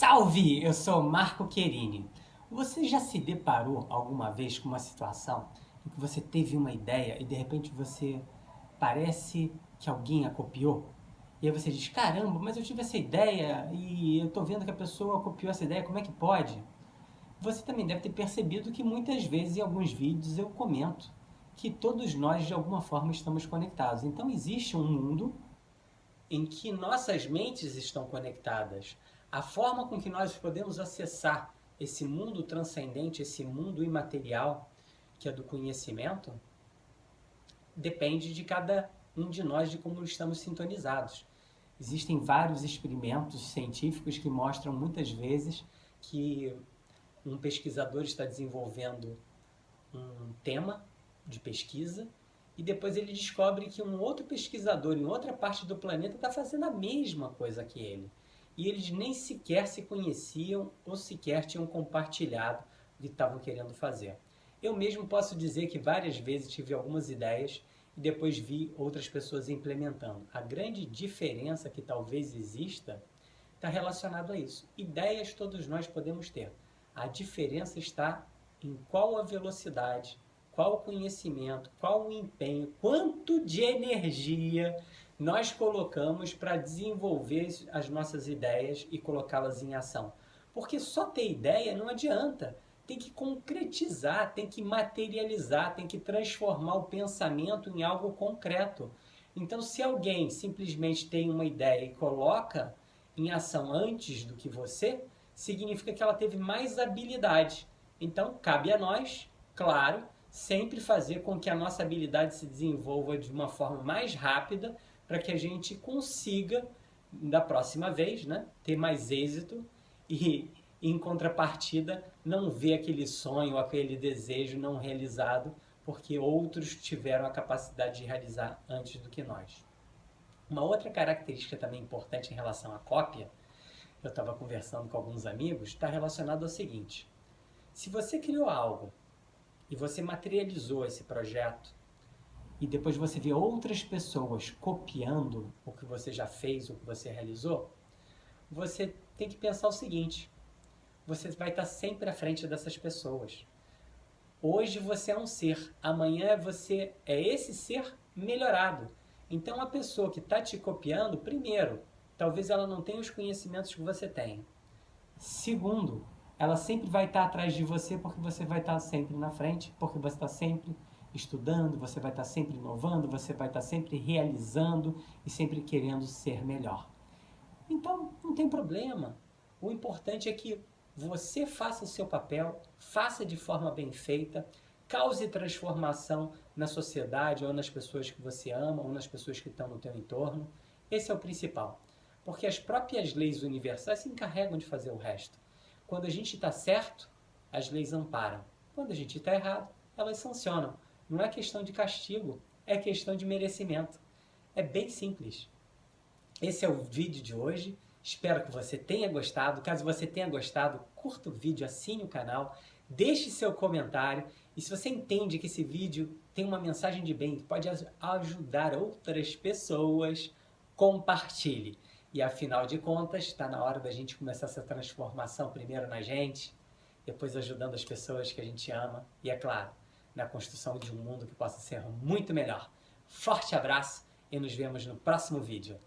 Salve! Eu sou Marco Querini. Você já se deparou alguma vez com uma situação em que você teve uma ideia e de repente você parece que alguém a copiou? E aí você diz, caramba, mas eu tive essa ideia e eu tô vendo que a pessoa copiou essa ideia, como é que pode? Você também deve ter percebido que muitas vezes em alguns vídeos eu comento que todos nós de alguma forma estamos conectados. Então existe um mundo em que nossas mentes estão conectadas. A forma com que nós podemos acessar esse mundo transcendente, esse mundo imaterial, que é do conhecimento, depende de cada um de nós, de como estamos sintonizados. Existem vários experimentos científicos que mostram muitas vezes que um pesquisador está desenvolvendo um tema de pesquisa e depois ele descobre que um outro pesquisador em outra parte do planeta está fazendo a mesma coisa que ele. E eles nem sequer se conheciam ou sequer tinham compartilhado o que estavam querendo fazer. Eu mesmo posso dizer que várias vezes tive algumas ideias e depois vi outras pessoas implementando. A grande diferença que talvez exista está relacionado a isso. Ideias todos nós podemos ter. A diferença está em qual a velocidade qual o conhecimento, qual o empenho, quanto de energia nós colocamos para desenvolver as nossas ideias e colocá-las em ação. Porque só ter ideia não adianta. Tem que concretizar, tem que materializar, tem que transformar o pensamento em algo concreto. Então, se alguém simplesmente tem uma ideia e coloca em ação antes do que você, significa que ela teve mais habilidade. Então, cabe a nós, claro, sempre fazer com que a nossa habilidade se desenvolva de uma forma mais rápida para que a gente consiga, da próxima vez, né, ter mais êxito e, em contrapartida, não ver aquele sonho, aquele desejo não realizado, porque outros tiveram a capacidade de realizar antes do que nós. Uma outra característica também importante em relação à cópia, eu estava conversando com alguns amigos, está relacionado ao seguinte. Se você criou algo e você materializou esse projeto e depois você vê outras pessoas copiando o que você já fez, o que você realizou, você tem que pensar o seguinte, você vai estar sempre à frente dessas pessoas. Hoje você é um ser, amanhã você é esse ser melhorado. Então a pessoa que está te copiando, primeiro, talvez ela não tenha os conhecimentos que você tem. Segundo, ela sempre vai estar atrás de você porque você vai estar sempre na frente, porque você está sempre estudando, você vai estar sempre inovando, você vai estar sempre realizando e sempre querendo ser melhor. Então, não tem problema. O importante é que você faça o seu papel, faça de forma bem feita, cause transformação na sociedade ou nas pessoas que você ama ou nas pessoas que estão no teu entorno. Esse é o principal. Porque as próprias leis universais se encarregam de fazer o resto. Quando a gente está certo, as leis amparam. Quando a gente está errado, elas sancionam. Não é questão de castigo, é questão de merecimento. É bem simples. Esse é o vídeo de hoje. Espero que você tenha gostado. Caso você tenha gostado, curta o vídeo, assine o canal, deixe seu comentário. E se você entende que esse vídeo tem uma mensagem de bem, que pode ajudar outras pessoas, compartilhe. E afinal de contas, está na hora da gente começar essa transformação primeiro na gente, depois ajudando as pessoas que a gente ama e, é claro, na construção de um mundo que possa ser muito melhor. Forte abraço e nos vemos no próximo vídeo.